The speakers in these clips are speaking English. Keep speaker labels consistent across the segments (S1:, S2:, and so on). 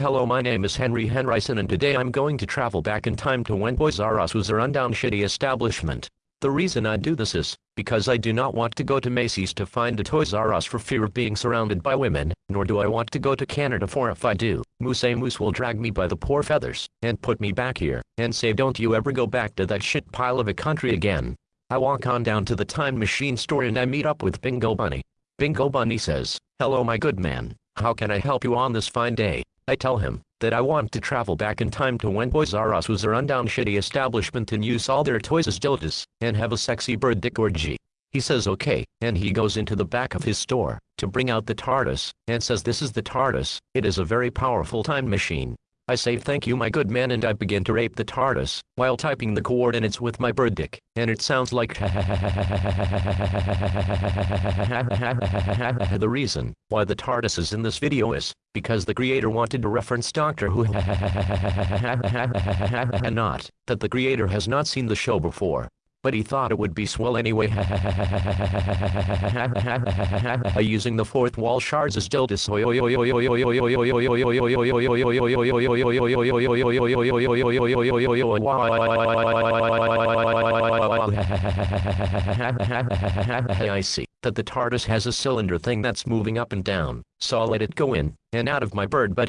S1: Hello my name is Henry Henryson and today I'm going to travel back in time to when Toys R Us was a rundown shitty establishment. The reason I do this is, because I do not want to go to Macy's to find a Toys R Us for fear of being surrounded by women, nor do I want to go to Canada for if I do, Moose A Moose will drag me by the poor feathers, and put me back here, and say don't you ever go back to that shit pile of a country again. I walk on down to the time machine store and I meet up with Bingo Bunny. Bingo Bunny says, hello my good man, how can I help you on this fine day? I tell him that I want to travel back in time to when Toys R Us was a rundown shitty establishment and use all their toys as dildos and have a sexy bird dick orgy. He says okay, and he goes into the back of his store to bring out the TARDIS and says this is the TARDIS, it is a very powerful time machine. I say thank you my good man and I begin to rape the TARDIS, while typing the coordinates with my bird dick, and it sounds like The reason why the TARDIS is in this video is, because the creator wanted to reference Doctor Who and not, that the creator has not seen the show before, but he thought it would be swell anyway. Using the fourth wall shards as dildos. I see that the TARDIS has a cylinder thing that's moving up and down, so I'll let it go in and out of my bird but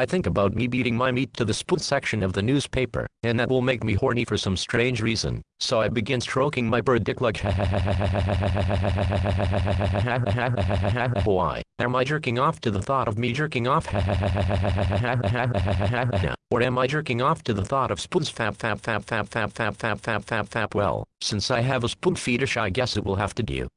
S1: I think about me beating my meat to the spoon section of the newspaper, and that will make me horny for some strange reason, so I begin stroking my bird dick like Why am I jerking off to the thought of me jerking off? or am I jerking off to the thought of spoons fap fap fap fap fap fap fap fap fap fap well, since I have a spoon fetish I guess it will have to do.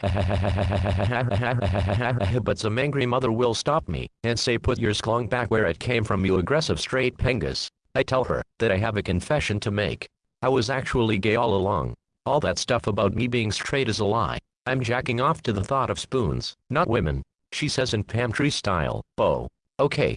S1: but some angry mother will stop me and say put your sklong back where it came from you aggressive straight pengus. I tell her that I have a confession to make. I was actually gay all along. All that stuff about me being straight is a lie. I'm jacking off to the thought of spoons, not women. She says in pantry style, oh. Okay,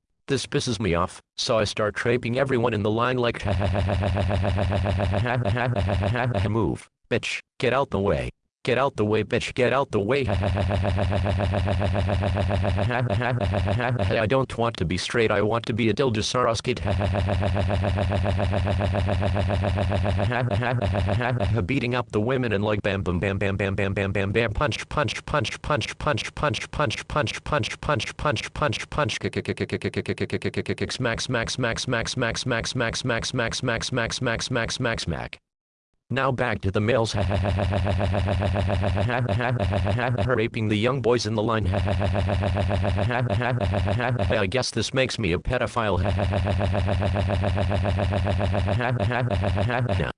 S1: This pisses me off, so I start traping everyone in the line like Move, bitch, get out the way. Get out the way bitch get out the way I don't want to be straight I want to be a Dildosaurus beating up the women and like bam bam bam bam bam bam bam bam bam punch punch punch punch punch punch punch punch punch punch punch punch punch smack smack smack smack smack smack smack smack smack smack smack smack smack smack now back to the males raping the young boys in the line. I guess this makes me a pedophile.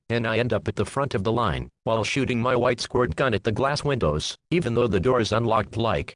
S1: And I end up at the front of the line while shooting my white squirt gun at the glass windows even though the door is unlocked like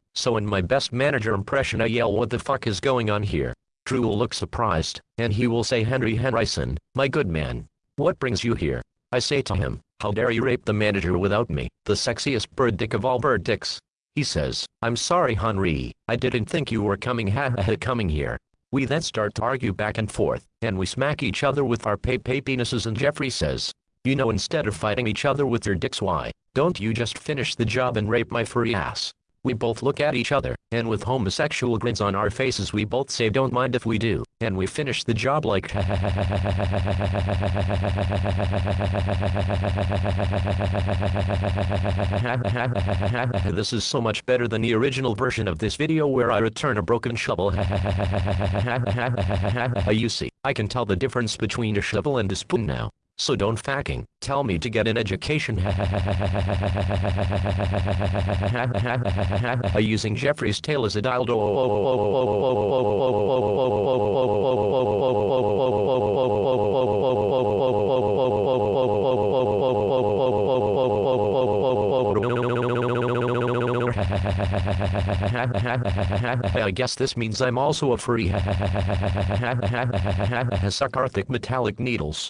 S1: So in my best manager impression I yell what the fuck is going on here? Drew will look surprised, and he will say Henry Henryson, my good man. What brings you here? I say to him, how dare you rape the manager without me, the sexiest bird dick of all bird dicks. He says, I'm sorry Henry, I didn't think you were coming ha ha coming here. We then start to argue back and forth, and we smack each other with our pay pay penises and Geoffrey says, you know instead of fighting each other with your dicks why, don't you just finish the job and rape my furry ass? We both look at each other, and with homosexual grins on our faces we both say don't mind if we do, and we finish the job like This is so much better than the original version of this video where I return a broken shovel You see, I can tell the difference between a shovel and a spoon now. So don't fucking tell me to get an education. Using Geoffrey's tail as a. I guess this means I'm also a free Suckarthic metallic needles.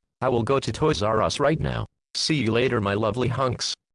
S1: I will go to Toys R Us right now. See you later my lovely hunks.